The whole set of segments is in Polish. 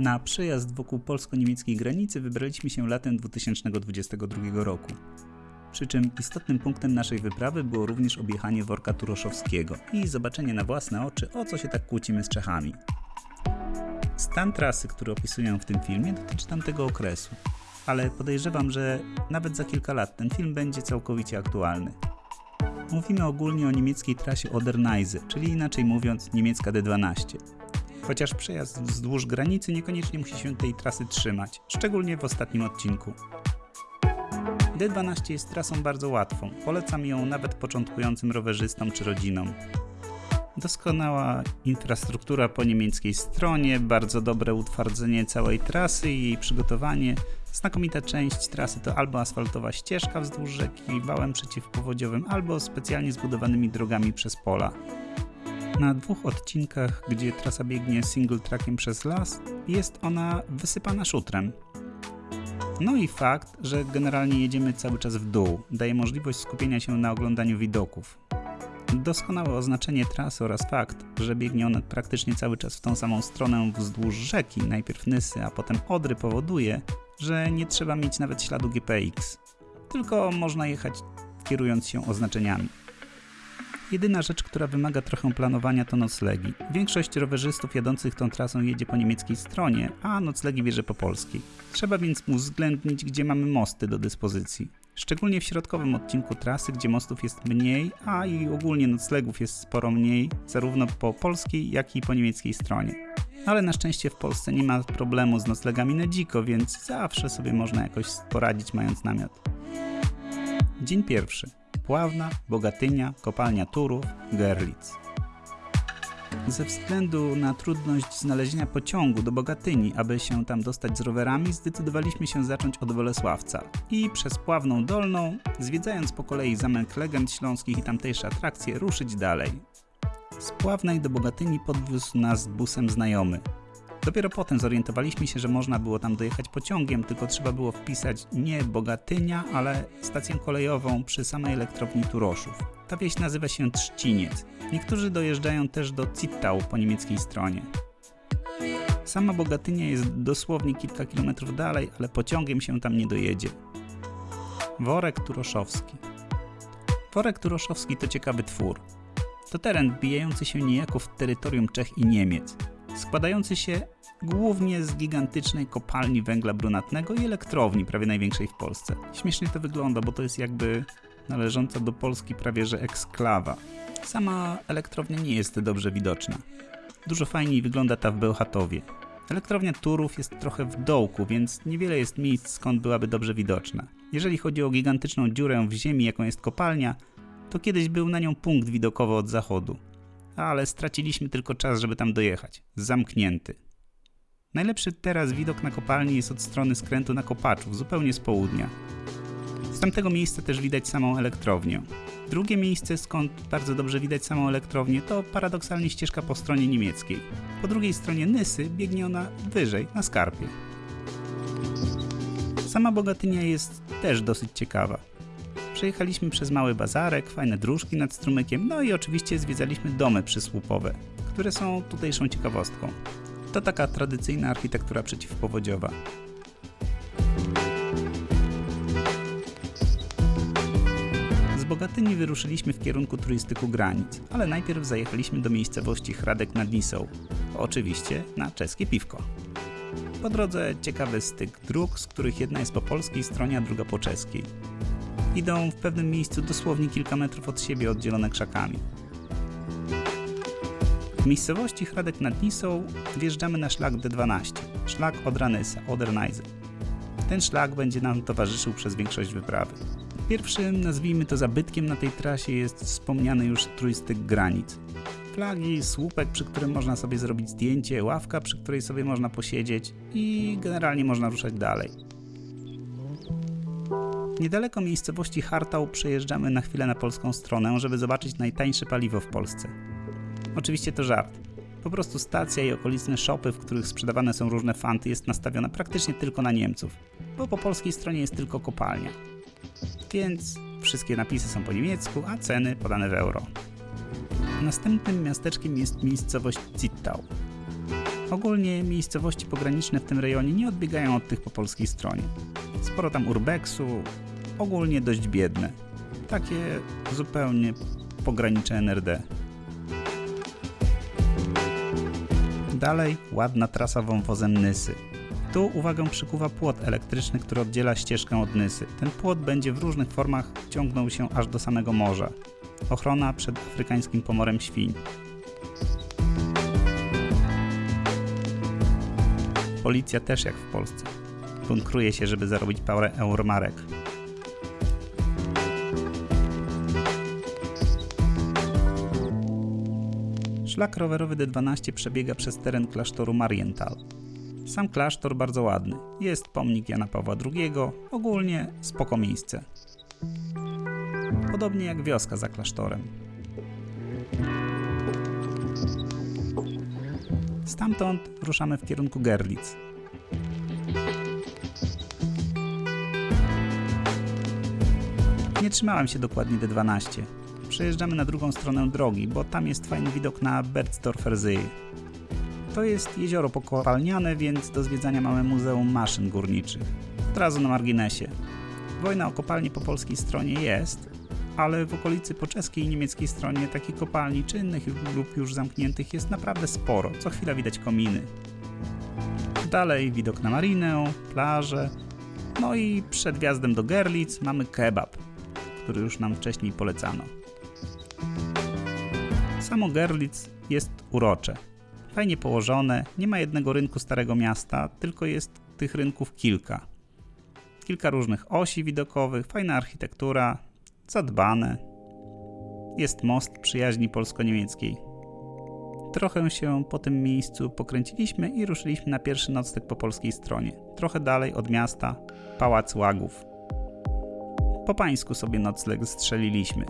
Na przejazd wokół polsko-niemieckiej granicy wybraliśmy się latem 2022 roku. Przy czym istotnym punktem naszej wyprawy było również objechanie worka turoszowskiego i zobaczenie na własne oczy, o co się tak kłócimy z Czechami. Stan trasy, który opisuję w tym filmie, dotyczy tamtego okresu, ale podejrzewam, że nawet za kilka lat ten film będzie całkowicie aktualny. Mówimy ogólnie o niemieckiej trasie Oder-Neisse, czyli inaczej mówiąc niemiecka D12. Chociaż przejazd wzdłuż granicy niekoniecznie musi się tej trasy trzymać, szczególnie w ostatnim odcinku. D12 jest trasą bardzo łatwą, polecam ją nawet początkującym rowerzystom czy rodzinom. Doskonała infrastruktura po niemieckiej stronie, bardzo dobre utwardzenie całej trasy i jej przygotowanie. Znakomita część trasy to albo asfaltowa ścieżka wzdłuż rzeki wałem przeciwpowodziowym, albo specjalnie zbudowanymi drogami przez pola. Na dwóch odcinkach, gdzie trasa biegnie single trackiem przez las, jest ona wysypana szutrem. No i fakt, że generalnie jedziemy cały czas w dół, daje możliwość skupienia się na oglądaniu widoków. Doskonałe oznaczenie trasy oraz fakt, że biegnie ona praktycznie cały czas w tą samą stronę wzdłuż rzeki, najpierw Nysy, a potem Odry powoduje, że nie trzeba mieć nawet śladu GPX, tylko można jechać kierując się oznaczeniami. Jedyna rzecz, która wymaga trochę planowania to noclegi. Większość rowerzystów jadących tą trasą jedzie po niemieckiej stronie, a noclegi bierze po polskiej. Trzeba więc uwzględnić, gdzie mamy mosty do dyspozycji. Szczególnie w środkowym odcinku trasy, gdzie mostów jest mniej, a i ogólnie noclegów jest sporo mniej, zarówno po polskiej, jak i po niemieckiej stronie. Ale na szczęście w Polsce nie ma problemu z noclegami na dziko, więc zawsze sobie można jakoś poradzić mając namiot. Dzień pierwszy. Pławna, Bogatynia, Kopalnia Turów, Gerlitz. Ze względu na trudność znalezienia pociągu do Bogatyni, aby się tam dostać z rowerami, zdecydowaliśmy się zacząć od Bolesławca i przez Pławną Dolną, zwiedzając po kolei Zamek Legend Śląskich i tamtejsze atrakcje, ruszyć dalej. Z Pławnej do Bogatyni podwiózł nas busem znajomy. Dopiero potem zorientowaliśmy się, że można było tam dojechać pociągiem, tylko trzeba było wpisać nie Bogatynia, ale stację kolejową przy samej elektrowni Turoszów. Ta wieś nazywa się Trzciniec. Niektórzy dojeżdżają też do Zittau po niemieckiej stronie. Sama Bogatynia jest dosłownie kilka kilometrów dalej, ale pociągiem się tam nie dojedzie. Worek Turoszowski. Worek Turoszowski to ciekawy twór. To teren wbijający się niejako w terytorium Czech i Niemiec składający się głównie z gigantycznej kopalni węgla brunatnego i elektrowni, prawie największej w Polsce. Śmiesznie to wygląda, bo to jest jakby należąca do Polski prawie że eksklawa. Sama elektrownia nie jest dobrze widoczna. Dużo fajniej wygląda ta w Bełchatowie. Elektrownia Turów jest trochę w dołku, więc niewiele jest miejsc, skąd byłaby dobrze widoczna. Jeżeli chodzi o gigantyczną dziurę w ziemi, jaką jest kopalnia, to kiedyś był na nią punkt widokowy od zachodu ale straciliśmy tylko czas, żeby tam dojechać. Zamknięty. Najlepszy teraz widok na kopalni jest od strony skrętu na Kopaczów, zupełnie z południa. Z tamtego miejsca też widać samą elektrownię. Drugie miejsce, skąd bardzo dobrze widać samą elektrownię, to paradoksalnie ścieżka po stronie niemieckiej. Po drugiej stronie Nysy biegnie ona wyżej, na skarpie. Sama Bogatynia jest też dosyć ciekawa. Przejechaliśmy przez mały bazarek, fajne dróżki nad strumykiem, no i oczywiście zwiedzaliśmy domy przysłupowe, które są tutejszą ciekawostką. To taka tradycyjna architektura przeciwpowodziowa. Z Bogatyni wyruszyliśmy w kierunku turystyku granic, ale najpierw zajechaliśmy do miejscowości Hradek nad Nisą, oczywiście na czeskie piwko. Po drodze ciekawy styk dróg, z których jedna jest po polskiej stronie, a druga po czeskiej idą w pewnym miejscu dosłownie kilka metrów od siebie oddzielone krzakami. W miejscowości Hradek nad Nisą wjeżdżamy na szlak D12, szlak Odranysa, Oderneise. Ten szlak będzie nam towarzyszył przez większość wyprawy. Pierwszym, nazwijmy to zabytkiem na tej trasie jest wspomniany już trójstyk granic. Flagi, słupek, przy którym można sobie zrobić zdjęcie, ławka, przy której sobie można posiedzieć i generalnie można ruszać dalej. Niedaleko miejscowości Hartał przejeżdżamy na chwilę na polską stronę, żeby zobaczyć najtańsze paliwo w Polsce. Oczywiście to żart. Po prostu stacja i okoliczne shopy, w których sprzedawane są różne fanty, jest nastawiona praktycznie tylko na Niemców, bo po polskiej stronie jest tylko kopalnia. Więc wszystkie napisy są po niemiecku, a ceny podane w euro. Następnym miasteczkiem jest miejscowość Zittau. Ogólnie miejscowości pograniczne w tym rejonie nie odbiegają od tych po polskiej stronie. Sporo tam urbexu, ogólnie dość biedne. Takie zupełnie pogranicze NRD. Dalej ładna trasa wąwozem Nysy. Tu uwagę przykuwa płot elektryczny, który oddziela ścieżkę od Nysy. Ten płot będzie w różnych formach ciągnął się aż do samego morza. Ochrona przed afrykańskim pomorem świń. Policja też jak w Polsce. Bunkruje się, żeby zarobić parę euromarek. Szlak rowerowy D12 przebiega przez teren klasztoru Marienthal. Sam klasztor bardzo ładny. Jest pomnik Jana Pawła II, ogólnie spoko miejsce. Podobnie jak wioska za klasztorem. Stamtąd ruszamy w kierunku Gerlitz. Nie trzymałem się dokładnie D12. Przejeżdżamy na drugą stronę drogi, bo tam jest fajny widok na Berzdorfer See. To jest jezioro pokopalniane, więc do zwiedzania mamy Muzeum Maszyn Górniczych. Od razu na marginesie. Wojna o kopalnie po polskiej stronie jest, ale w okolicy po czeskiej i niemieckiej stronie takich kopalni czynnych lub już zamkniętych jest naprawdę sporo. Co chwila widać kominy. Dalej widok na marinę, plażę. No i przed wjazdem do Gerlitz mamy kebab, który już nam wcześniej polecano. Samo Gerlitz jest urocze. Fajnie położone, nie ma jednego rynku Starego Miasta, tylko jest tych rynków kilka. Kilka różnych osi widokowych, fajna architektura, zadbane. Jest most przyjaźni polsko-niemieckiej. Trochę się po tym miejscu pokręciliśmy i ruszyliśmy na pierwszy nocleg po polskiej stronie. Trochę dalej od miasta, Pałac Łagów. Po pańsku sobie nocleg strzeliliśmy.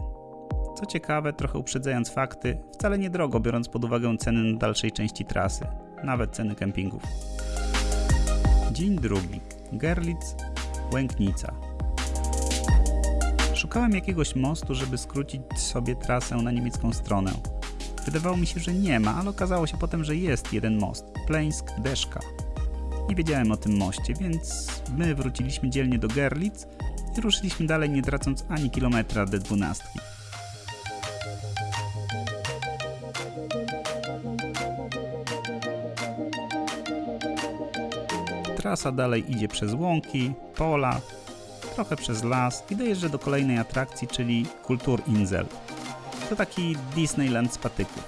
Co ciekawe, trochę uprzedzając fakty, wcale niedrogo biorąc pod uwagę ceny na dalszej części trasy, nawet ceny kempingów. Dzień drugi. Gerlitz, Łęknica. Szukałem jakiegoś mostu, żeby skrócić sobie trasę na niemiecką stronę. Wydawało mi się, że nie ma, ale okazało się potem, że jest jeden most. Pleńsk-Deszka. Nie wiedziałem o tym moście, więc my wróciliśmy dzielnie do Gerlitz i ruszyliśmy dalej, nie tracąc ani kilometra D12. Trasa dalej idzie przez łąki, pola, trochę przez las i dojeżdża do kolejnej atrakcji, czyli Kulturinsel. To taki Disneyland z patyków.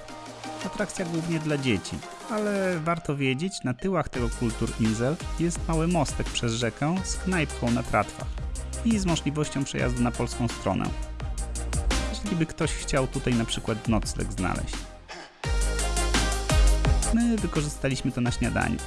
Atrakcja głównie dla dzieci, ale warto wiedzieć, na tyłach tego Kulturinsel jest mały mostek przez rzekę z knajpką na tratwach i z możliwością przejazdu na polską stronę. Jeżeli by ktoś chciał tutaj na przykład nocleg znaleźć. My wykorzystaliśmy to na śniadanie.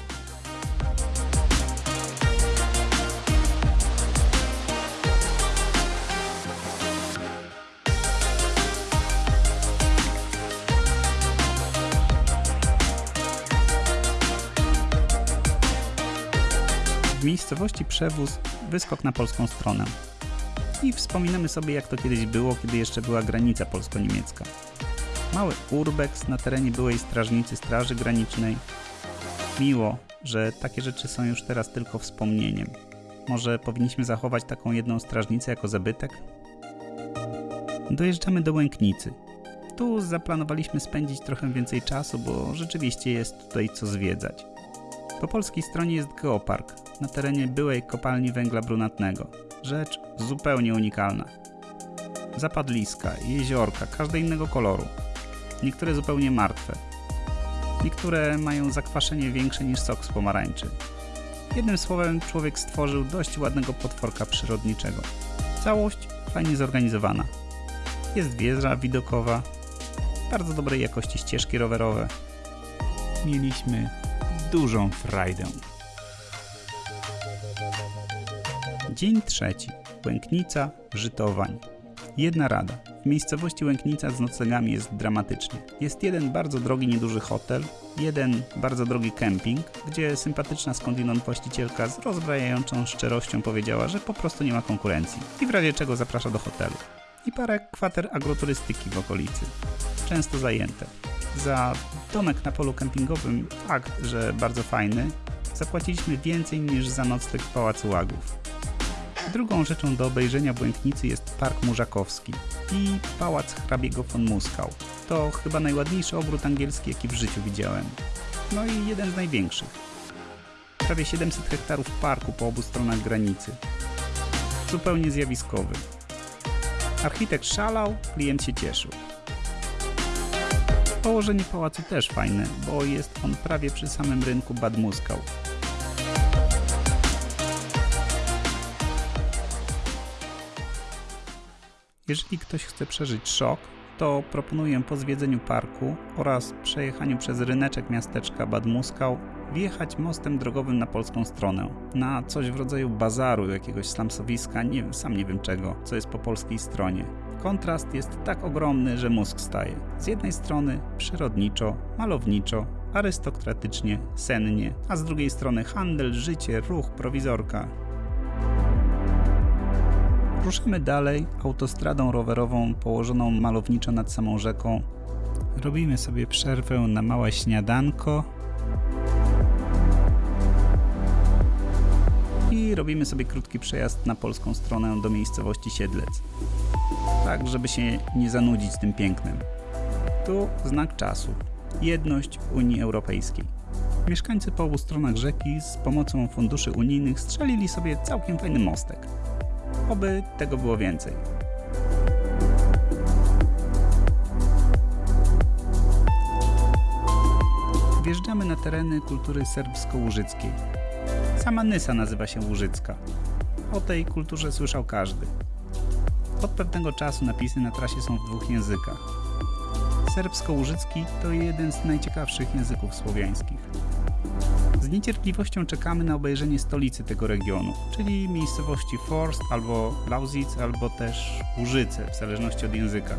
Miejscowości Przewóz wyskok na polską stronę. I wspominamy sobie jak to kiedyś było, kiedy jeszcze była granica polsko-niemiecka. Mały urbex na terenie byłej strażnicy Straży Granicznej. Miło, że takie rzeczy są już teraz tylko wspomnieniem. Może powinniśmy zachować taką jedną strażnicę jako zabytek? Dojeżdżamy do Łęknicy. Tu zaplanowaliśmy spędzić trochę więcej czasu, bo rzeczywiście jest tutaj co zwiedzać. Po polskiej stronie jest geopark na terenie byłej kopalni węgla brunatnego. Rzecz zupełnie unikalna. Zapadliska, jeziorka, każde innego koloru. Niektóre zupełnie martwe. Niektóre mają zakwaszenie większe niż sok z pomarańczy. Jednym słowem, człowiek stworzył dość ładnego potworka przyrodniczego. Całość fajnie zorganizowana. Jest wieża widokowa, bardzo dobrej jakości ścieżki rowerowe. Mieliśmy dużą frajdę. Dzień trzeci. Łęknica, Żytowań. Jedna rada. W miejscowości Łęknica z noclegami jest dramatycznie. Jest jeden bardzo drogi, nieduży hotel, jeden bardzo drogi kemping, gdzie sympatyczna skądinąd właścicielka z rozbrajającą szczerością powiedziała, że po prostu nie ma konkurencji i w razie czego zaprasza do hotelu. I parę kwater agroturystyki w okolicy. Często zajęte. Za Domek na polu kempingowym, fakt, że bardzo fajny, zapłaciliśmy więcej niż za nocleg w Pałacu Łagów. Drugą rzeczą do obejrzenia Błękitnicy jest Park Murzakowski i Pałac hrabiego von Muskał. To chyba najładniejszy ogród angielski, jaki w życiu widziałem. No i jeden z największych. Prawie 700 hektarów parku po obu stronach granicy. Zupełnie zjawiskowy. Architekt szalał, klient się cieszył. Położenie pałacu też fajne, bo jest on prawie przy samym rynku Bad Muskał. Jeżeli ktoś chce przeżyć szok, to proponuję po zwiedzeniu parku oraz przejechaniu przez ryneczek miasteczka Bad Muskał wjechać mostem drogowym na polską stronę, na coś w rodzaju bazaru, jakiegoś slamsowiska, nie wiem, sam nie wiem czego, co jest po polskiej stronie. Kontrast jest tak ogromny, że mózg staje. Z jednej strony przyrodniczo, malowniczo, arystokratycznie, sennie, a z drugiej strony handel, życie, ruch, prowizorka. Ruszymy dalej autostradą rowerową położoną malowniczo nad samą rzeką. Robimy sobie przerwę na małe śniadanko. I robimy sobie krótki przejazd na polską stronę do miejscowości Siedlec. Tak, żeby się nie zanudzić tym pięknem. Tu znak czasu. Jedność Unii Europejskiej. Mieszkańcy po obu stronach rzeki z pomocą funduszy unijnych strzelili sobie całkiem fajny mostek. Oby tego było więcej. Wjeżdżamy na tereny kultury serbsko-łużyckiej. Sama Nysa nazywa się Łużycka. O tej kulturze słyszał każdy. Od pewnego czasu napisy na trasie są w dwóch językach. Serbsko-łużycki to jeden z najciekawszych języków słowiańskich. Z niecierpliwością czekamy na obejrzenie stolicy tego regionu, czyli miejscowości Forst albo Lausitz, albo też Łużyce, w zależności od języka.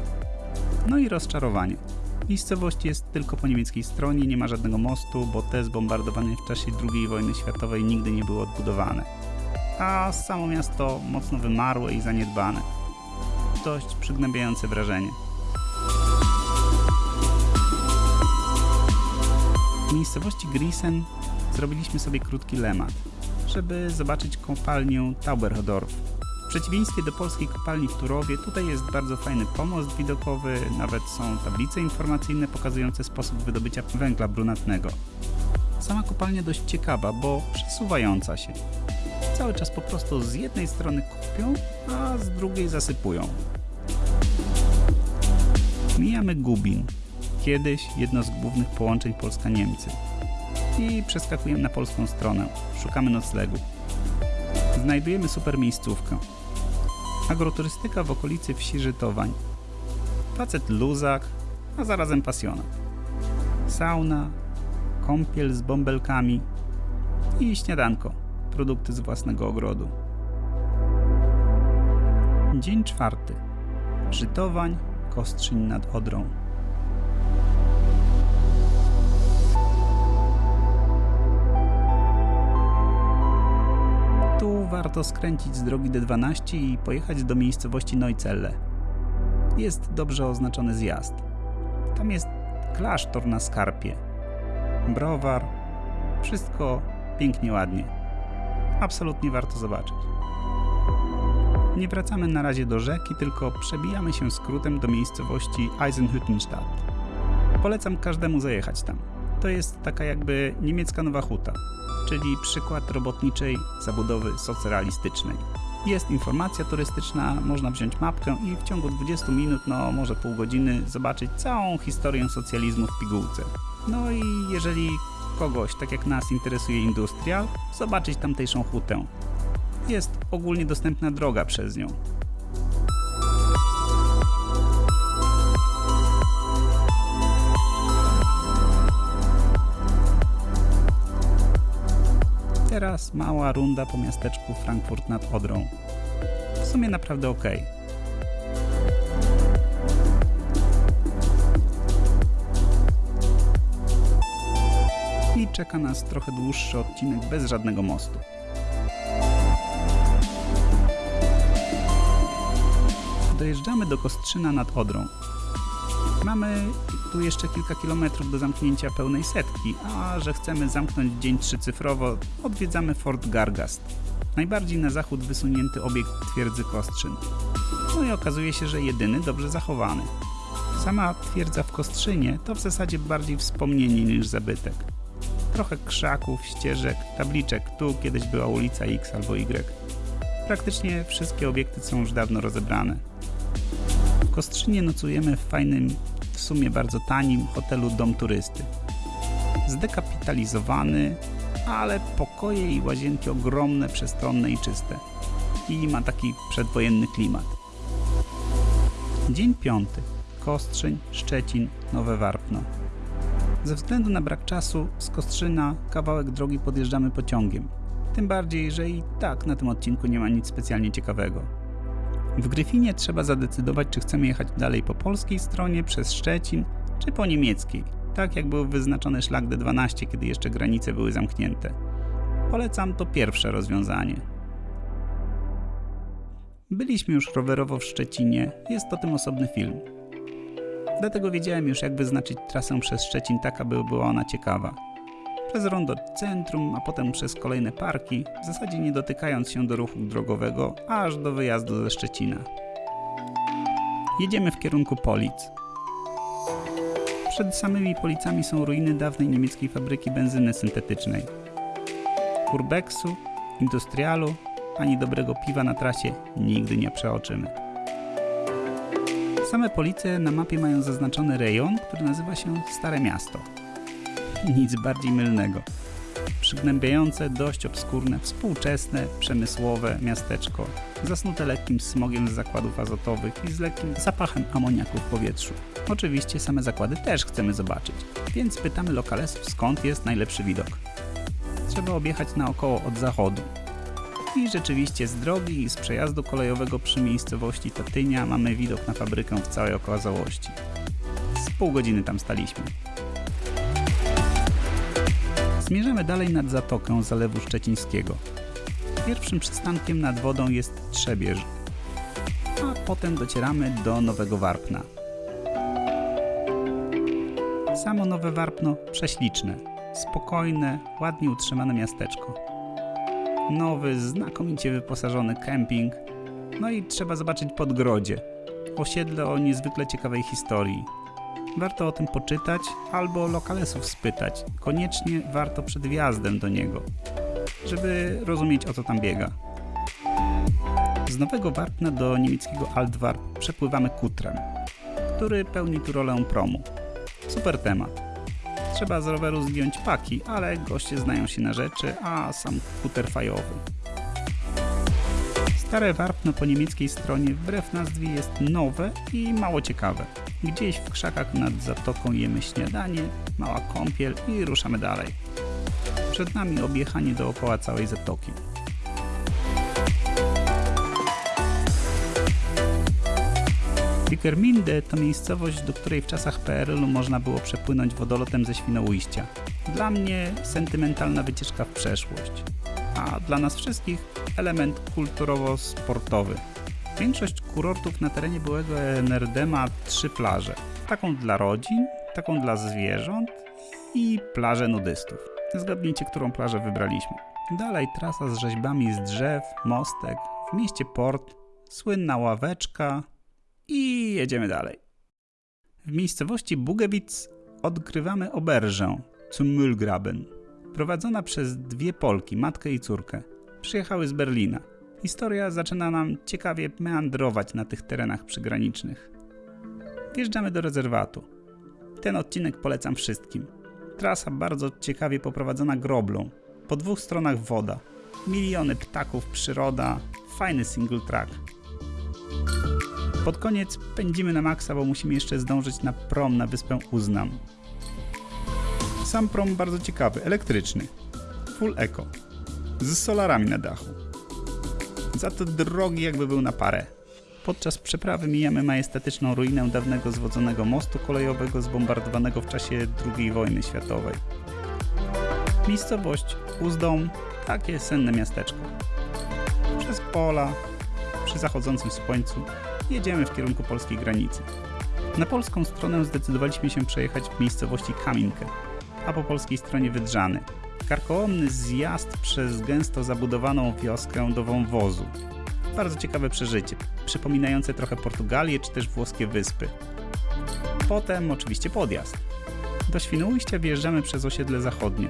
No i rozczarowanie. Miejscowość jest tylko po niemieckiej stronie, nie ma żadnego mostu, bo te zbombardowane w czasie II wojny światowej nigdy nie były odbudowane. A samo miasto mocno wymarłe i zaniedbane. Dość przygnębiające wrażenie. W miejscowości Grisen zrobiliśmy sobie krótki lemat, żeby zobaczyć kopalnię Tauberhodorf. W przeciwieństwie do polskiej kopalni w Turowie, tutaj jest bardzo fajny pomost widokowy, nawet są tablice informacyjne pokazujące sposób wydobycia węgla brunatnego. Sama kopalnia dość ciekawa, bo przesuwająca się. Cały czas po prostu z jednej strony kopią, a z drugiej zasypują. Mijamy Gubin, kiedyś jedno z głównych połączeń Polska-Niemcy i przeskakujemy na polską stronę. Szukamy noclegu. Znajdujemy super miejscówkę. Agroturystyka w okolicy wsi Żytowań. Facet luzak, a zarazem pasjonat. Sauna, kąpiel z bąbelkami i śniadanko, produkty z własnego ogrodu. Dzień czwarty. Żytowań, Kostrzyń nad Odrą. Warto skręcić z drogi D12 i pojechać do miejscowości Neuzelle. Jest dobrze oznaczony zjazd. Tam jest klasztor na skarpie. Browar. Wszystko pięknie, ładnie. Absolutnie warto zobaczyć. Nie wracamy na razie do rzeki, tylko przebijamy się skrótem do miejscowości Eisenhüttenstadt. Polecam każdemu zajechać tam. To jest taka jakby niemiecka Nowa Huta, czyli przykład robotniczej zabudowy socrealistycznej. Jest informacja turystyczna, można wziąć mapkę i w ciągu 20 minut, no może pół godziny, zobaczyć całą historię socjalizmu w pigułce. No i jeżeli kogoś, tak jak nas, interesuje industrial, zobaczyć tamtejszą hutę. Jest ogólnie dostępna droga przez nią. Teraz mała runda po miasteczku Frankfurt nad Odrą. W sumie naprawdę ok. I czeka nas trochę dłuższy odcinek bez żadnego mostu. Dojeżdżamy do Kostrzyna nad Odrą. Mamy tu jeszcze kilka kilometrów do zamknięcia pełnej setki, a że chcemy zamknąć dzień trzycyfrowo, odwiedzamy Fort Gargast, najbardziej na zachód wysunięty obiekt twierdzy Kostrzyn. No i okazuje się, że jedyny dobrze zachowany. Sama twierdza w Kostrzynie to w zasadzie bardziej wspomnienie niż zabytek. Trochę krzaków, ścieżek, tabliczek, tu kiedyś była ulica X albo Y. Praktycznie wszystkie obiekty są już dawno rozebrane. W Kostrzynie nocujemy w fajnym, w sumie bardzo tanim hotelu Dom Turysty. Zdekapitalizowany, ale pokoje i łazienki ogromne, przestronne i czyste. I ma taki przedwojenny klimat. Dzień piąty. Kostrzyń, Szczecin, Nowe Warpno. Ze względu na brak czasu z Kostrzyna kawałek drogi podjeżdżamy pociągiem. Tym bardziej, że i tak na tym odcinku nie ma nic specjalnie ciekawego. W Gryfinie trzeba zadecydować, czy chcemy jechać dalej po polskiej stronie przez Szczecin, czy po niemieckiej, tak jak był wyznaczony szlak D12, kiedy jeszcze granice były zamknięte. Polecam to pierwsze rozwiązanie. Byliśmy już rowerowo w Szczecinie, jest o tym osobny film. Dlatego wiedziałem już, jak wyznaczyć trasę przez Szczecin tak, aby była ona ciekawa. Przez rondo centrum, a potem przez kolejne parki, w zasadzie nie dotykając się do ruchu drogowego, aż do wyjazdu ze Szczecina. Jedziemy w kierunku Polic. Przed samymi Policami są ruiny dawnej niemieckiej fabryki benzyny syntetycznej. Urbexu, Industrialu, ani dobrego piwa na trasie nigdy nie przeoczymy. Same Police na mapie mają zaznaczony rejon, który nazywa się Stare Miasto. Nic bardziej mylnego. Przygnębiające, dość obskurne, współczesne, przemysłowe miasteczko, zasnute lekkim smogiem z zakładów azotowych i z lekkim zapachem amoniaku w powietrzu. Oczywiście same zakłady też chcemy zobaczyć, więc pytamy lokalesów skąd jest najlepszy widok. Trzeba objechać naokoło od zachodu, i rzeczywiście z drogi i z przejazdu kolejowego przy miejscowości Tatynia mamy widok na fabrykę w całej okazałości. Z pół godziny tam staliśmy. Zmierzamy dalej nad zatokę Zalewu Szczecińskiego. Pierwszym przystankiem nad wodą jest Trzebież, a potem docieramy do Nowego Warpna. Samo Nowe Warpno prześliczne, spokojne, ładnie utrzymane miasteczko nowy, znakomicie wyposażony kemping. No i trzeba zobaczyć Podgrodzie, osiedle o niezwykle ciekawej historii. Warto o tym poczytać albo lokalesów spytać. Koniecznie warto przed wjazdem do niego, żeby rozumieć o co tam biega. Z Nowego Warpna do niemieckiego Altwarp przepływamy kutrem, który pełni tu rolę promu. Super temat. Trzeba z roweru zdjąć paki, ale goście znają się na rzeczy, a sam kuter fajowy. Stare warpno po niemieckiej stronie wbrew nazwie jest nowe i mało ciekawe. Gdzieś w krzakach nad zatoką jemy śniadanie, mała kąpiel i ruszamy dalej. Przed nami objechanie dookoła całej zatoki. Wickerminde to miejscowość, do której w czasach PRL-u można było przepłynąć wodolotem ze Świnoujścia. Dla mnie sentymentalna wycieczka w przeszłość, dla nas wszystkich element kulturowo-sportowy. Większość kurortów na terenie byłego NRD ma trzy plaże. Taką dla rodzin, taką dla zwierząt i plażę nudystów. Zgadnijcie, którą plażę wybraliśmy. Dalej trasa z rzeźbami z drzew, mostek, w mieście port, słynna ławeczka, i jedziemy dalej. W miejscowości Bugewitz odkrywamy oberżę zum Müllgraben, prowadzona przez dwie Polki, matkę i córkę. Przyjechały z Berlina. Historia zaczyna nam ciekawie meandrować na tych terenach przygranicznych. Wjeżdżamy do rezerwatu. Ten odcinek polecam wszystkim. Trasa bardzo ciekawie poprowadzona groblą. Po dwóch stronach woda. Miliony ptaków, przyroda. Fajny single track. Pod koniec pędzimy na maksa, bo musimy jeszcze zdążyć na prom na wyspę Uznam. Sam prom bardzo ciekawy, elektryczny. Full eco. Z solarami na dachu. Za to drogi jakby był na parę. Podczas przeprawy mijamy majestatyczną ruinę dawnego zwodzonego mostu kolejowego zbombardowanego w czasie II wojny światowej. Miejscowość Uzdom, takie senne miasteczko. Przez pola, przy zachodzącym słońcu jedziemy w kierunku polskiej granicy. Na polską stronę zdecydowaliśmy się przejechać w miejscowości Kaminkę, a po polskiej stronie Wydrzany. Karkołomny zjazd przez gęsto zabudowaną wioskę do wąwozu. Bardzo ciekawe przeżycie, przypominające trochę Portugalię czy też włoskie wyspy. Potem oczywiście podjazd. Do Świnoujścia wjeżdżamy przez osiedle zachodnie.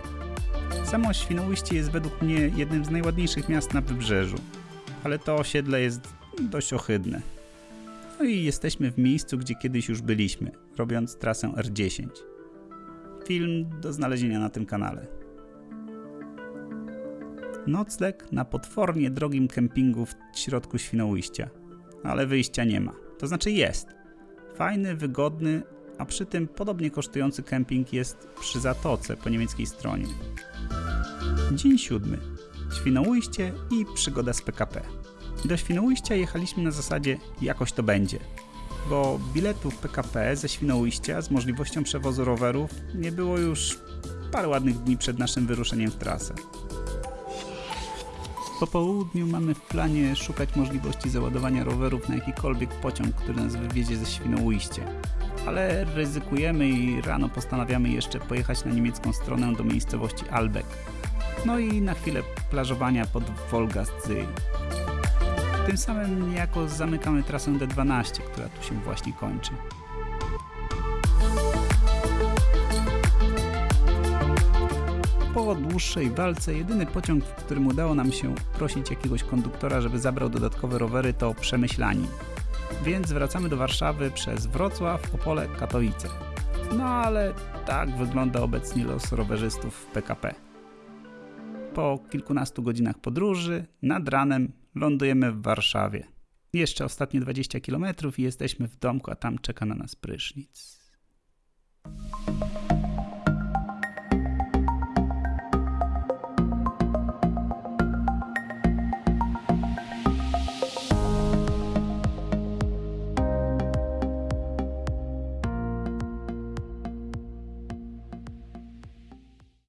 Samo Świnoujście jest według mnie jednym z najładniejszych miast na wybrzeżu, ale to osiedle jest dość ohydne. No i jesteśmy w miejscu, gdzie kiedyś już byliśmy, robiąc trasę R10. Film do znalezienia na tym kanale. Nocleg na potwornie drogim kempingu w środku Świnoujścia, ale wyjścia nie ma. To znaczy jest. Fajny, wygodny, a przy tym podobnie kosztujący kemping jest przy Zatoce po niemieckiej stronie. Dzień siódmy. Świnoujście i przygoda z PKP. Do Świnoujścia jechaliśmy na zasadzie jakoś to będzie, bo biletów PKP ze Świnoujścia z możliwością przewozu rowerów nie było już parę ładnych dni przed naszym wyruszeniem w trasę. Po południu mamy w planie szukać możliwości załadowania rowerów na jakikolwiek pociąg, który nas wywiezie ze Świnoujścia. Ale ryzykujemy i rano postanawiamy jeszcze pojechać na niemiecką stronę do miejscowości Albeck. No i na chwilę plażowania pod Wolgastsee. Tym samym niejako zamykamy trasę D12, która tu się właśnie kończy. Po dłuższej walce jedyny pociąg, w którym udało nam się prosić jakiegoś konduktora, żeby zabrał dodatkowe rowery to Przemyślani. Więc wracamy do Warszawy przez Wrocław, Opole, Katowice. No ale tak wygląda obecnie los rowerzystów w PKP. Po kilkunastu godzinach podróży, nad ranem lądujemy w Warszawie. Jeszcze ostatnie 20 km i jesteśmy w domku, a tam czeka na nas prysznic.